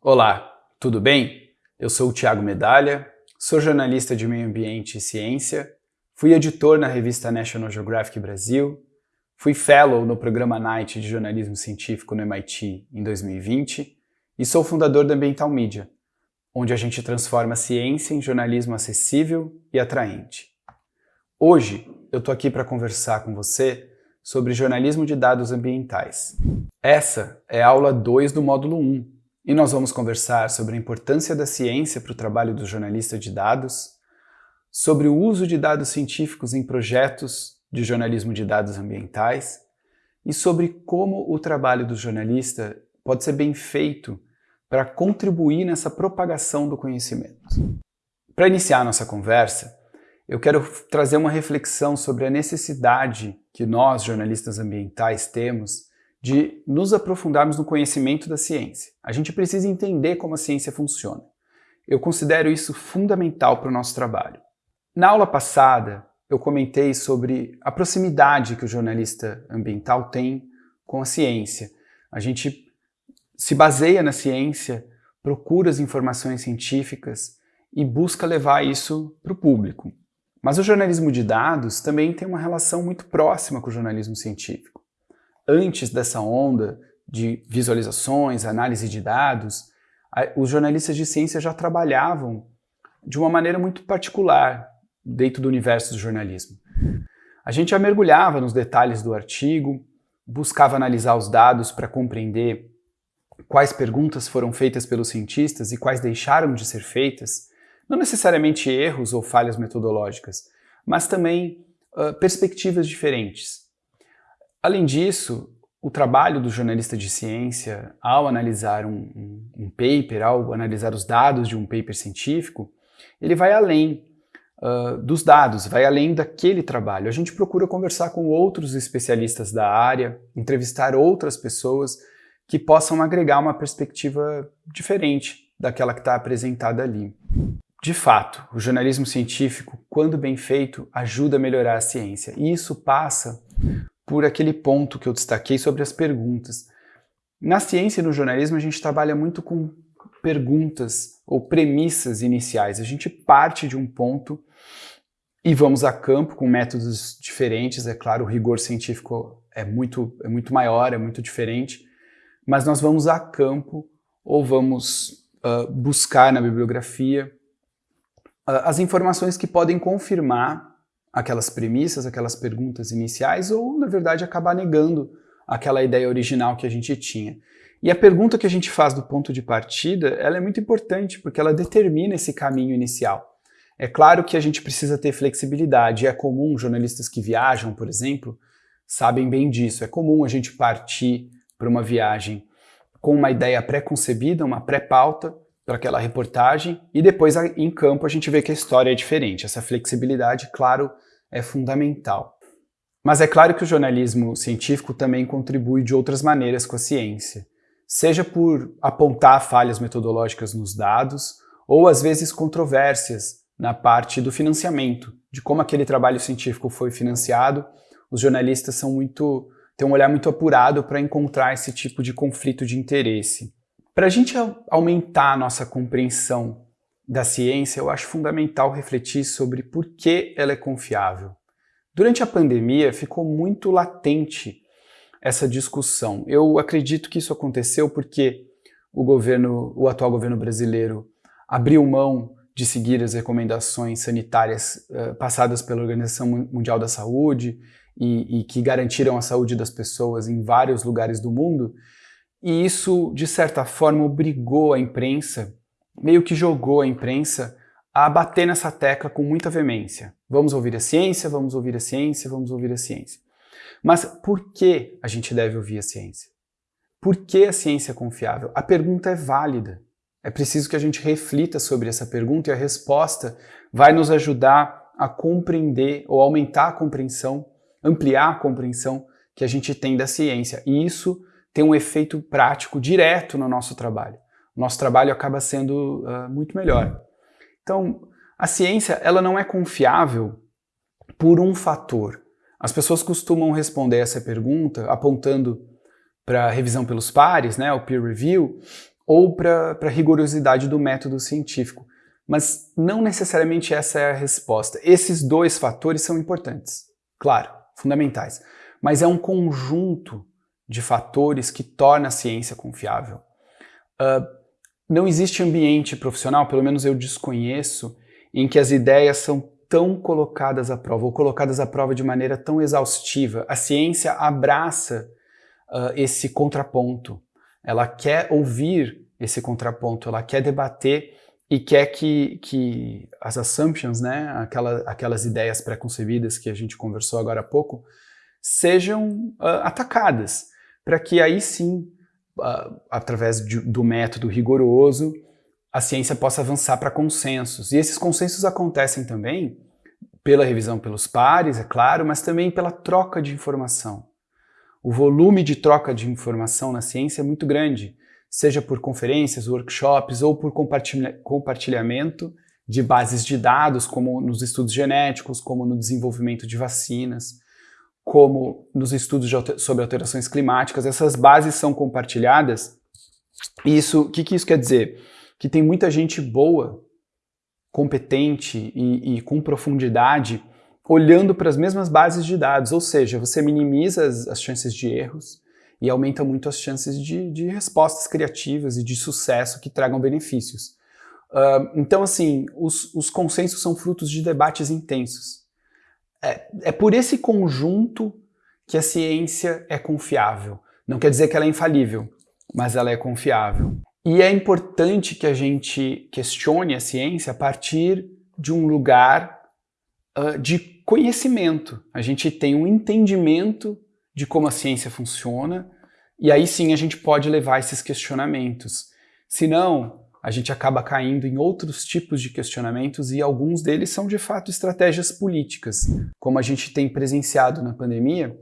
Olá, tudo bem? Eu sou o Tiago Medalha, sou jornalista de meio ambiente e ciência, fui editor na revista National Geographic Brasil, fui fellow no programa Night de jornalismo científico no MIT em 2020 e sou fundador da Ambiental Media, onde a gente transforma a ciência em jornalismo acessível e atraente. Hoje eu estou aqui para conversar com você sobre jornalismo de dados ambientais. Essa é a aula 2 do módulo 1, e nós vamos conversar sobre a importância da ciência para o trabalho do jornalista de dados, sobre o uso de dados científicos em projetos de jornalismo de dados ambientais e sobre como o trabalho do jornalista pode ser bem feito para contribuir nessa propagação do conhecimento. Para iniciar nossa conversa, eu quero trazer uma reflexão sobre a necessidade que nós, jornalistas ambientais, temos de nos aprofundarmos no conhecimento da ciência. A gente precisa entender como a ciência funciona. Eu considero isso fundamental para o nosso trabalho. Na aula passada, eu comentei sobre a proximidade que o jornalista ambiental tem com a ciência. A gente se baseia na ciência, procura as informações científicas e busca levar isso para o público. Mas o jornalismo de dados também tem uma relação muito próxima com o jornalismo científico antes dessa onda de visualizações, análise de dados, os jornalistas de ciência já trabalhavam de uma maneira muito particular dentro do universo do jornalismo. A gente já mergulhava nos detalhes do artigo, buscava analisar os dados para compreender quais perguntas foram feitas pelos cientistas e quais deixaram de ser feitas, não necessariamente erros ou falhas metodológicas, mas também uh, perspectivas diferentes. Além disso, o trabalho do jornalista de ciência, ao analisar um, um, um, paper, ao analisar os dados de um paper científico, ele vai além uh, dos dados, vai além daquele trabalho. A gente procura conversar com outros especialistas da área, entrevistar outras pessoas que possam agregar uma perspectiva diferente daquela que está apresentada ali. De fato, o jornalismo científico, quando bem feito, ajuda a melhorar a ciência. E isso passa por aquele ponto que eu destaquei sobre as perguntas. Na ciência e no jornalismo a gente trabalha muito com perguntas ou premissas iniciais. A gente parte de um ponto e vamos a campo com métodos diferentes. É claro, o rigor científico é muito, é muito maior, é muito diferente, mas nós vamos a campo ou vamos uh, buscar na bibliografia uh, as informações que podem confirmar aquelas premissas, aquelas perguntas iniciais, ou, na verdade, acabar negando aquela ideia original que a gente tinha. E a pergunta que a gente faz do ponto de partida, ela é muito importante, porque ela determina esse caminho inicial. É claro que a gente precisa ter flexibilidade, é comum, jornalistas que viajam, por exemplo, sabem bem disso, é comum a gente partir para uma viagem com uma ideia pré-concebida, uma pré-pauta, para aquela reportagem, e depois em campo a gente vê que a história é diferente. Essa flexibilidade, claro, é fundamental. Mas é claro que o jornalismo científico também contribui de outras maneiras com a ciência, seja por apontar falhas metodológicas nos dados, ou às vezes controvérsias na parte do financiamento, de como aquele trabalho científico foi financiado. Os jornalistas são muito, têm um olhar muito apurado para encontrar esse tipo de conflito de interesse. Para a gente aumentar a nossa compreensão da ciência, eu acho fundamental refletir sobre por que ela é confiável. Durante a pandemia ficou muito latente essa discussão. Eu acredito que isso aconteceu porque o governo, o atual governo brasileiro abriu mão de seguir as recomendações sanitárias uh, passadas pela Organização Mundial da Saúde e, e que garantiram a saúde das pessoas em vários lugares do mundo, e isso, de certa forma, obrigou a imprensa meio que jogou a imprensa a bater nessa tecla com muita veemência. Vamos ouvir a ciência, vamos ouvir a ciência, vamos ouvir a ciência. Mas por que a gente deve ouvir a ciência? Por que a ciência é confiável? A pergunta é válida. É preciso que a gente reflita sobre essa pergunta e a resposta vai nos ajudar a compreender ou aumentar a compreensão, ampliar a compreensão que a gente tem da ciência. E isso tem um efeito prático direto no nosso trabalho. nosso trabalho acaba sendo uh, muito melhor. Então, a ciência ela não é confiável por um fator. As pessoas costumam responder essa pergunta apontando para revisão pelos pares, né, o peer review, ou para a rigorosidade do método científico. Mas não necessariamente essa é a resposta. Esses dois fatores são importantes, claro, fundamentais. Mas é um conjunto de fatores que torna a ciência confiável. Uh, não existe ambiente profissional, pelo menos eu desconheço, em que as ideias são tão colocadas à prova, ou colocadas à prova de maneira tão exaustiva. A ciência abraça uh, esse contraponto. Ela quer ouvir esse contraponto, ela quer debater e quer que, que as assumptions, né, aquela, aquelas ideias pré-concebidas que a gente conversou agora há pouco, sejam uh, atacadas, para que aí sim, uh, através de, do método rigoroso, a ciência possa avançar para consensos. E esses consensos acontecem também pela revisão pelos pares, é claro, mas também pela troca de informação. O volume de troca de informação na ciência é muito grande, seja por conferências, workshops ou por compartilha compartilhamento de bases de dados, como nos estudos genéticos, como no desenvolvimento de vacinas, como nos estudos alter sobre alterações climáticas. Essas bases são compartilhadas. Isso, o que, que isso quer dizer? Que tem muita gente boa, competente e, e com profundidade olhando para as mesmas bases de dados, ou seja, você minimiza as, as chances de erros e aumenta muito as chances de, de, respostas criativas e de sucesso que tragam benefícios. Uh, então, assim, os, os, consensos são frutos de debates intensos. É, é por esse conjunto que a ciência é confiável. Não quer dizer que ela é infalível, mas ela é confiável. E é importante que a gente questione a ciência a partir de um lugar uh, de conhecimento. A gente tem um entendimento de como a ciência funciona e aí sim a gente pode levar esses questionamentos. Senão, a gente acaba caindo em outros tipos de questionamentos e alguns deles são de fato estratégias políticas, como a gente tem presenciado na pandemia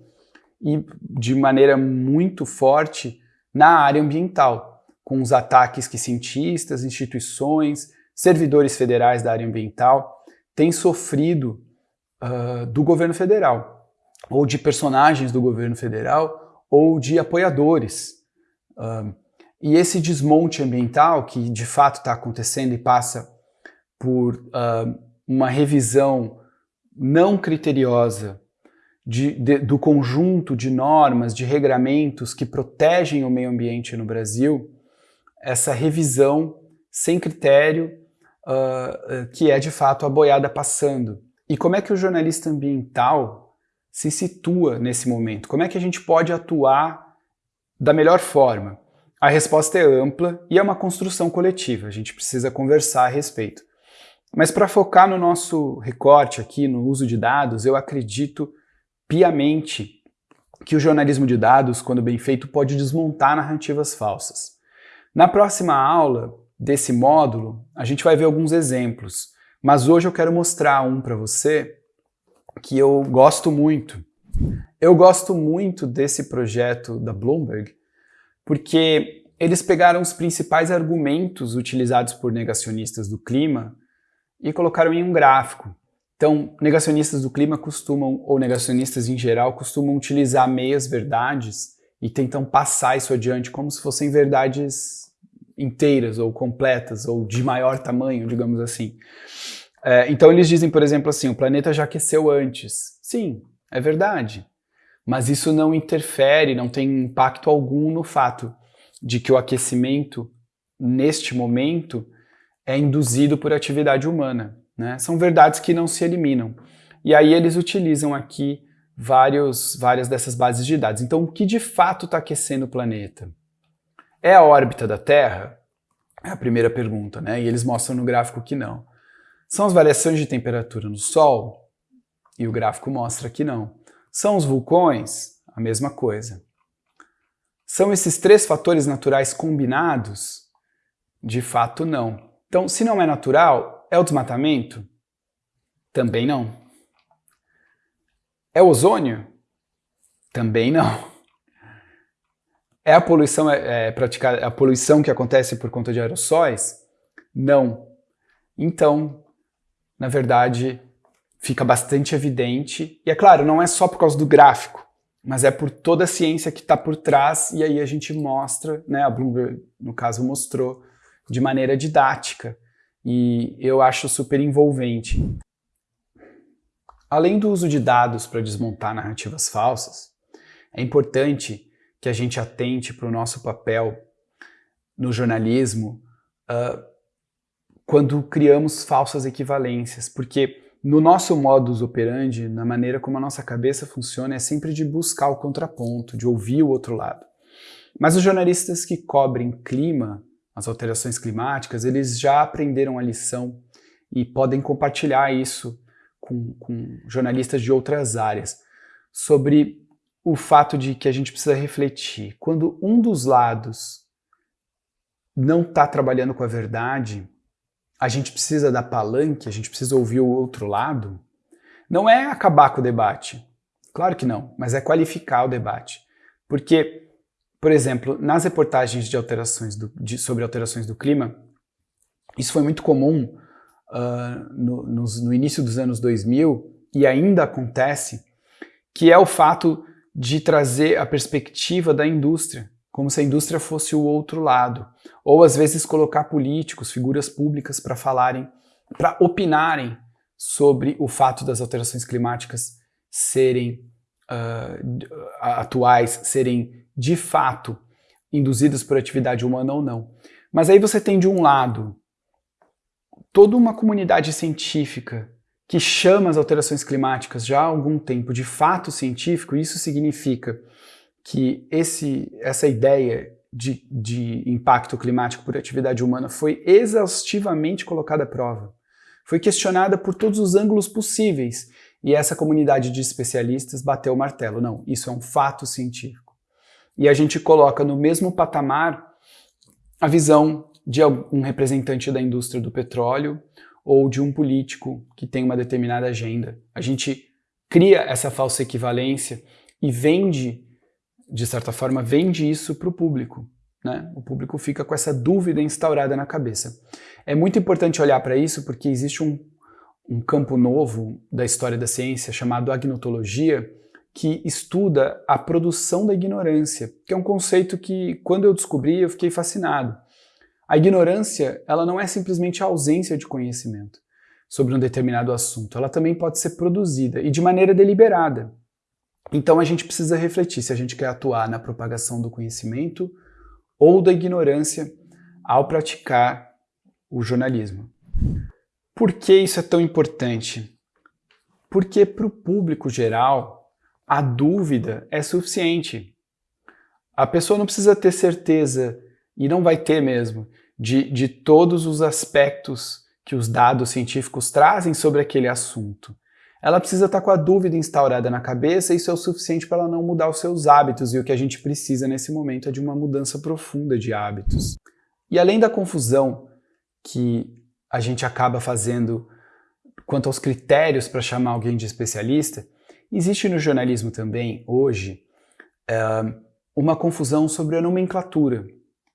e de maneira muito forte na área ambiental, com os ataques que cientistas, instituições, servidores federais da área ambiental têm sofrido uh, do governo federal, ou de personagens do governo federal, ou de apoiadores. Uh, e esse desmonte ambiental, que de fato está acontecendo e passa por uma revisão não criteriosa de, de, do conjunto de normas, de regramentos que protegem o meio ambiente no Brasil, essa revisão sem critério, uh, que é de fato a boiada passando. E como é que o jornalista ambiental se situa nesse momento? Como é que a gente pode atuar da melhor forma? A resposta é ampla e é uma construção coletiva, a gente precisa conversar a respeito. Mas para focar no nosso recorte aqui, no uso de dados, eu acredito piamente que o jornalismo de dados, quando bem feito, pode desmontar narrativas falsas. Na próxima aula desse módulo, a gente vai ver alguns exemplos mas hoje eu quero mostrar um para você que eu gosto muito. Eu gosto muito desse projeto da Bloomberg porque eles pegaram os principais argumentos utilizados por negacionistas do clima e colocaram em um gráfico. Então, negacionistas do clima costumam, ou negacionistas em geral, costumam utilizar meias verdades e tentam passar isso adiante como se fossem verdades inteiras ou completas ou de maior tamanho, digamos assim. É, então eles dizem, por exemplo, assim, o planeta já aqueceu antes. Sim, é verdade. Mas isso não interfere, não tem impacto algum no fato de que o aquecimento, neste momento, é induzido por atividade humana. Né? São verdades que não se eliminam. E aí eles utilizam aqui vários, várias dessas bases de dados. Então, o que de fato está aquecendo o planeta? É a órbita da Terra? É a primeira pergunta, né? E eles mostram no gráfico que não. São as variações de temperatura no Sol? E o gráfico mostra que não. São os vulcões? A mesma coisa. São esses três fatores naturais combinados? De fato, não. Então, se não é natural, é o desmatamento? Também não. É ozônio? Também não. É a poluição, é, é praticar, a poluição que acontece por conta de aerossóis? Não. Então, na verdade, fica bastante evidente. E é claro, não é só por causa do gráfico, mas é por toda a ciência que está por trás, e aí a gente mostra, né, a Bloomberg, no caso, mostrou de maneira didática, e eu acho super envolvente. Além do uso de dados para desmontar narrativas falsas, é importante que a gente atente para o nosso papel no jornalismo uh, quando criamos falsas equivalências, porque no nosso modus operandi, na maneira como a nossa cabeça funciona, é sempre de buscar o contraponto, de ouvir o outro lado. Mas os jornalistas que cobrem clima, as alterações climáticas, eles já aprenderam a lição e podem compartilhar isso com, com jornalistas de outras áreas, sobre o fato de que a gente precisa refletir. Quando um dos lados não está trabalhando com a verdade, a gente precisa dar palanque, a gente precisa ouvir o outro lado, não é acabar com o debate. Claro que não, mas é qualificar o debate. Porque, por exemplo, nas reportagens de alterações do, de, sobre alterações do clima, isso foi muito comum uh, no, no, no início dos anos 2000 e ainda acontece, que é o fato de trazer a perspectiva da indústria como se a indústria fosse o outro lado. Ou às vezes colocar políticos, figuras públicas para falarem, para opinarem sobre o fato das alterações climáticas serem uh, atuais, serem de fato induzidas por atividade humana ou não. Mas aí você tem de um lado toda uma comunidade científica que chama as alterações climáticas já há algum tempo de fato científico, isso significa que esse, essa ideia de, de impacto climático por atividade humana foi exaustivamente colocada à prova. Foi questionada por todos os ângulos possíveis e essa comunidade de especialistas bateu o martelo. Não, isso é um fato científico. E a gente coloca no mesmo patamar a visão de um representante da indústria do petróleo ou de um político que tem uma determinada agenda. A gente cria essa falsa equivalência e vende de certa forma, vende isso para o público. Né? O público fica com essa dúvida instaurada na cabeça. É muito importante olhar para isso porque existe um, um campo novo da história da ciência chamado agnotologia, que estuda a produção da ignorância, que é um conceito que, quando eu descobri, eu fiquei fascinado. A ignorância, ela não é simplesmente a ausência de conhecimento sobre um determinado assunto, ela também pode ser produzida, e de maneira deliberada. Então a gente precisa refletir se a gente quer atuar na propagação do conhecimento ou da ignorância ao praticar o jornalismo. Por que isso é tão importante? Porque para o público geral, a dúvida é suficiente. A pessoa não precisa ter certeza, e não vai ter mesmo, de, de todos os aspectos que os dados científicos trazem sobre aquele assunto ela precisa estar com a dúvida instaurada na cabeça e isso é o suficiente para ela não mudar os seus hábitos e o que a gente precisa nesse momento é de uma mudança profunda de hábitos. E além da confusão que a gente acaba fazendo quanto aos critérios para chamar alguém de especialista, existe no jornalismo também, hoje, é, uma confusão sobre a nomenclatura.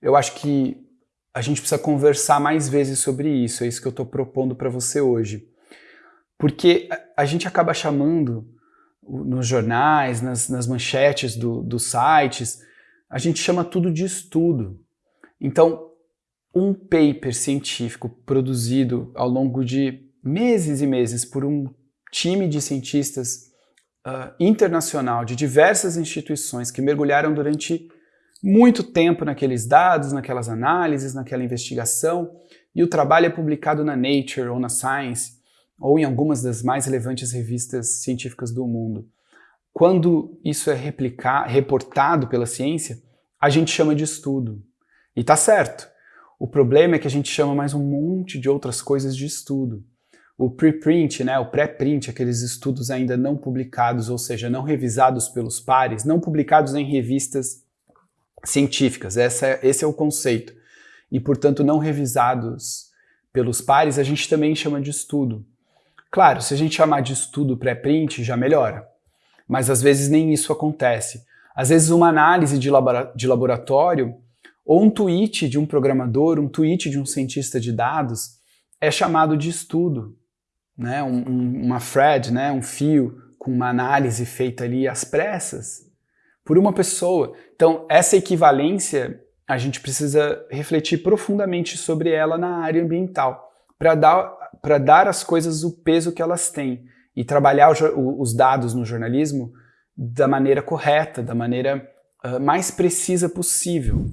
Eu acho que a gente precisa conversar mais vezes sobre isso, é isso que eu estou propondo para você hoje. Porque a gente acaba chamando nos jornais, nas, nas manchetes do, dos sites, a gente chama tudo de estudo. Então, um paper científico produzido ao longo de meses e meses por um time de cientistas uh, internacional de diversas instituições que mergulharam durante muito tempo naqueles dados, naquelas análises, naquela investigação, e o trabalho é publicado na Nature ou na Science, ou em algumas das mais relevantes revistas científicas do mundo. Quando isso é replicar, reportado pela ciência, a gente chama de estudo. E tá certo. O problema é que a gente chama mais um monte de outras coisas de estudo. O preprint, né, o pré-print, aqueles estudos ainda não publicados, ou seja, não revisados pelos pares, não publicados em revistas científicas. Essa é, esse é o conceito. E, portanto, não revisados pelos pares, a gente também chama de estudo. Claro, se a gente chamar de estudo pré-print, já melhora. Mas às vezes nem isso acontece. Às vezes uma análise de, de laboratório ou um tweet de um programador, um tweet de um cientista de dados é chamado de estudo. Né? Um, um, uma thread, né? um fio com uma análise feita ali às pressas por uma pessoa. Então, essa equivalência, a gente precisa refletir profundamente sobre ela na área ambiental, para dar, dar às coisas o peso que elas têm e trabalhar o, os dados no jornalismo da maneira correta, da maneira uh, mais precisa possível.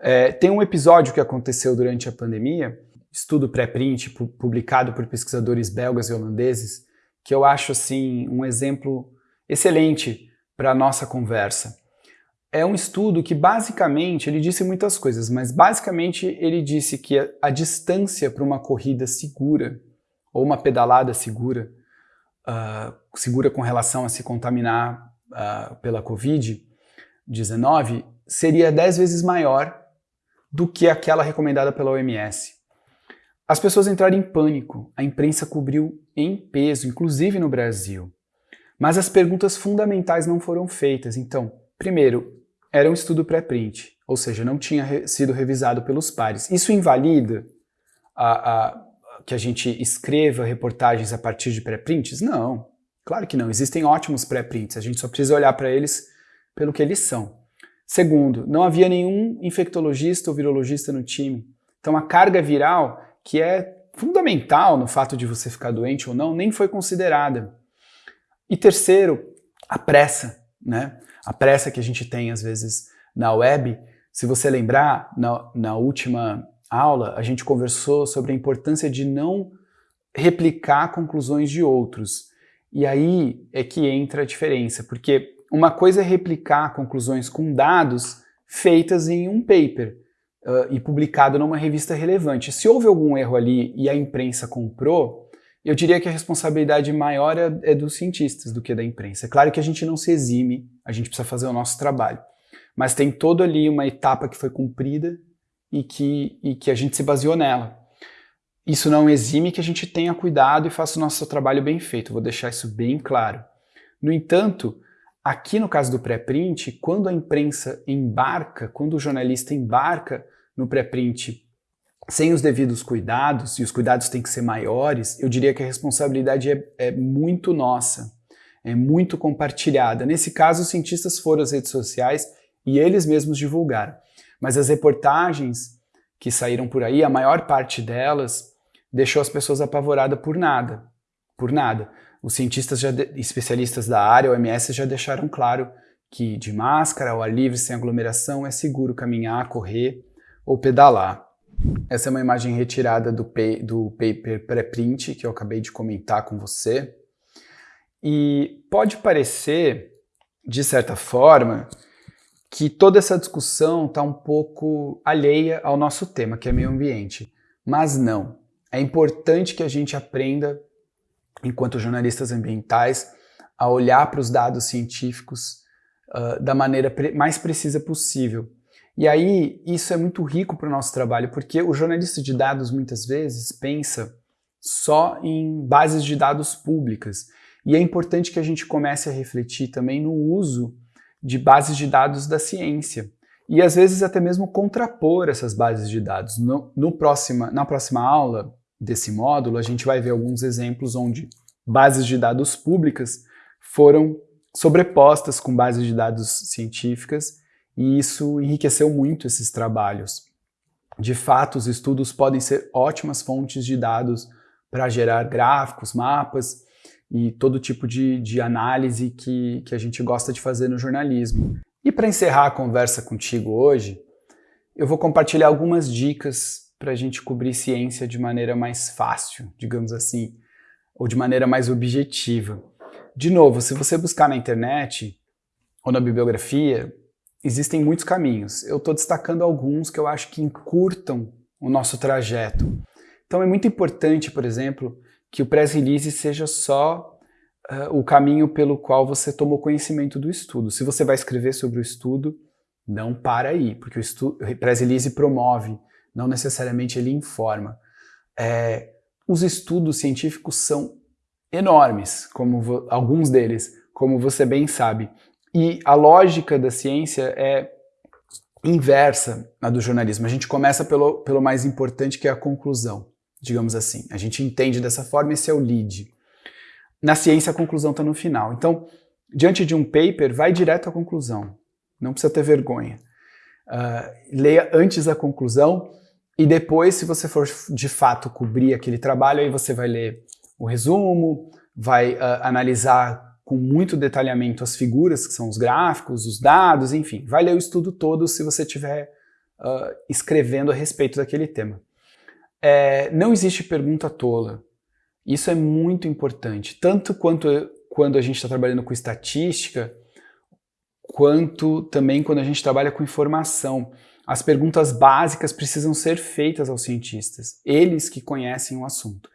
É, tem um episódio que aconteceu durante a pandemia, estudo pré-print publicado por pesquisadores belgas e holandeses, que eu acho assim um exemplo excelente para a nossa conversa. É um estudo que basicamente, ele disse muitas coisas, mas basicamente ele disse que a, a distância para uma corrida segura ou uma pedalada segura uh, segura com relação a se contaminar uh, pela Covid-19 seria 10 vezes maior do que aquela recomendada pela OMS. As pessoas entraram em pânico, a imprensa cobriu em peso, inclusive no Brasil. Mas as perguntas fundamentais não foram feitas. Então, primeiro, era um estudo pré-print, ou seja, não tinha re sido revisado pelos pares. Isso invalida a, a, que a gente escreva reportagens a partir de pré-prints? Não, claro que não. Existem ótimos pré-prints, a gente só precisa olhar para eles pelo que eles são. Segundo, não havia nenhum infectologista ou virologista no time. Então a carga viral, que é fundamental no fato de você ficar doente ou não, nem foi considerada. E terceiro, a pressa, né? A pressa que a gente tem às vezes na web. Se você lembrar, na, na última aula, a gente conversou sobre a importância de não replicar conclusões de outros. E aí é que entra a diferença, porque uma coisa é replicar conclusões com dados feitas em um paper uh, e publicado numa revista relevante. Se houve algum erro ali e a imprensa comprou, eu diria que a responsabilidade maior é, é dos cientistas do que da imprensa. É claro que a gente não se exime, a gente precisa fazer o nosso trabalho. Mas tem toda ali uma etapa que foi cumprida e que, e que a gente se baseou nela. Isso não exime que a gente tenha cuidado e faça o nosso trabalho bem feito, vou deixar isso bem claro. No entanto, aqui no caso do pré-print, quando a imprensa embarca, quando o jornalista embarca no pré-print sem os devidos cuidados, e os cuidados têm que ser maiores, eu diria que a responsabilidade é, é muito nossa, é muito compartilhada. Nesse caso, os cientistas foram às redes sociais e eles mesmos divulgaram. Mas as reportagens que saíram por aí, a maior parte delas deixou as pessoas apavoradas por nada, por nada. Os cientistas já especialistas da área, OMS, já deixaram claro que de máscara, ao ar livre, sem aglomeração, é seguro caminhar, correr ou pedalar. Essa é uma imagem retirada do, do paper pré-print que eu acabei de comentar com você. E pode parecer, de certa forma, que toda essa discussão está um pouco alheia ao nosso tema, que é meio ambiente. Mas não. É importante que a gente aprenda, enquanto jornalistas ambientais, a olhar para os dados científicos uh, da maneira pre mais precisa possível. E aí, isso é muito rico para o nosso trabalho, porque o jornalista de dados, muitas vezes, pensa só em bases de dados públicas. E é importante que a gente comece a refletir também no uso de bases de dados da ciência e às vezes até mesmo contrapor essas bases de dados. No, no próxima, na próxima aula desse módulo, a gente vai ver alguns exemplos onde bases de dados públicas foram sobrepostas com bases de dados científicas e isso enriqueceu muito esses trabalhos. De fato, os estudos podem ser ótimas fontes de dados para gerar gráficos, mapas, e todo tipo de, de análise que, que a gente gosta de fazer no jornalismo. E para encerrar a conversa contigo hoje, eu vou compartilhar algumas dicas para a gente cobrir ciência de maneira mais fácil, digamos assim, ou de maneira mais objetiva. De novo, se você buscar na internet ou na bibliografia, existem muitos caminhos. Eu estou destacando alguns que eu acho que encurtam o nosso trajeto. Então é muito importante, por exemplo, que o press release seja só uh, o caminho pelo qual você tomou conhecimento do estudo. Se você vai escrever sobre o estudo, não para aí, porque o, estudo, o press release promove, não necessariamente ele informa. É, os estudos científicos são enormes, como alguns deles, como você bem sabe. E a lógica da ciência é inversa à do jornalismo. A gente começa pelo, pelo mais importante, que é a conclusão, digamos assim. A gente entende dessa forma, esse é o lead. Na ciência, a conclusão está no final. Então, diante de um paper, vai direto à conclusão. Não precisa ter vergonha. Uh, leia antes a conclusão e depois, se você for de fato cobrir aquele trabalho, aí você vai ler o resumo, vai uh, analisar com muito detalhamento as figuras, que são os gráficos, os dados, enfim. Vai ler o estudo todo se você estiver uh, escrevendo a respeito daquele tema. É, não existe pergunta tola. Isso é muito importante, tanto quanto quando a gente está trabalhando com estatística, quanto também quando a gente trabalha com informação. As perguntas básicas precisam ser feitas aos cientistas, eles que conhecem o assunto.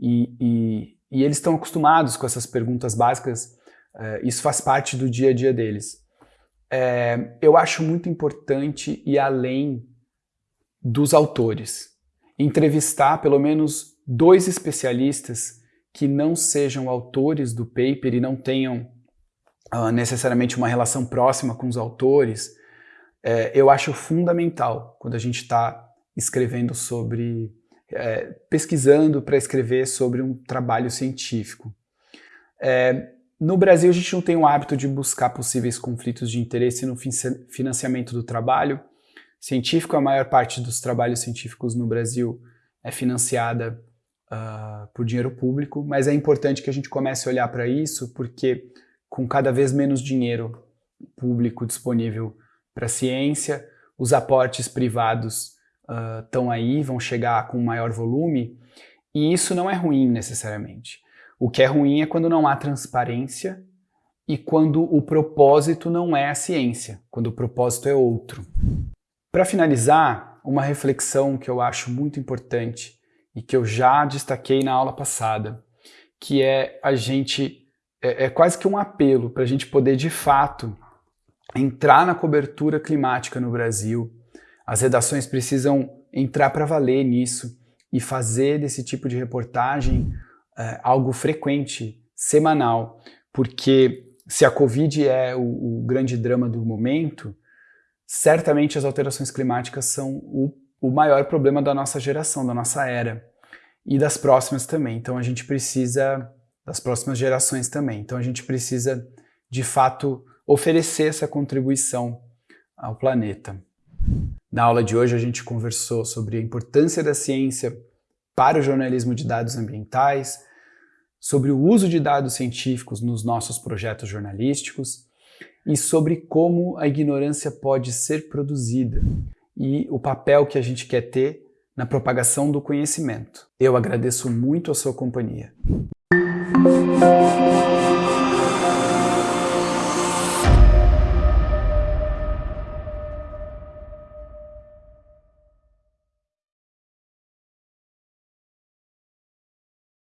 E, e, e eles estão acostumados com essas perguntas básicas, é, isso faz parte do dia a dia deles. É, eu acho muito importante ir além dos autores. Entrevistar pelo menos dois especialistas que não sejam autores do paper e não tenham uh, necessariamente uma relação próxima com os autores, é, eu acho fundamental quando a gente está escrevendo sobre, é, pesquisando para escrever sobre um trabalho científico. É, no Brasil, a gente não tem o hábito de buscar possíveis conflitos de interesse no financiamento do trabalho científico. A maior parte dos trabalhos científicos no Brasil é financiada uh, por dinheiro público, mas é importante que a gente comece a olhar para isso, porque com cada vez menos dinheiro público disponível para a ciência, os aportes privados estão uh, aí, vão chegar com maior volume, e isso não é ruim necessariamente. O que é ruim é quando não há transparência e quando o propósito não é a ciência, quando o propósito é outro. Para finalizar, uma reflexão que eu acho muito importante e que eu já destaquei na aula passada, que é a gente, é, é quase que um apelo para a gente poder de fato entrar na cobertura climática no Brasil. As redações precisam entrar para valer nisso e fazer desse tipo de reportagem é, algo frequente, semanal, porque se a Covid é o, o, grande drama do momento, certamente as alterações climáticas são o o maior problema da nossa geração, da nossa era e das próximas também. Então a gente precisa, das próximas gerações também. Então a gente precisa, de fato, oferecer essa contribuição ao planeta. Na aula de hoje a gente conversou sobre a importância da ciência para o jornalismo de dados ambientais, sobre o uso de dados científicos nos nossos projetos jornalísticos e sobre como a ignorância pode ser produzida e o papel que a gente quer ter na propagação do conhecimento. Eu agradeço muito a sua companhia.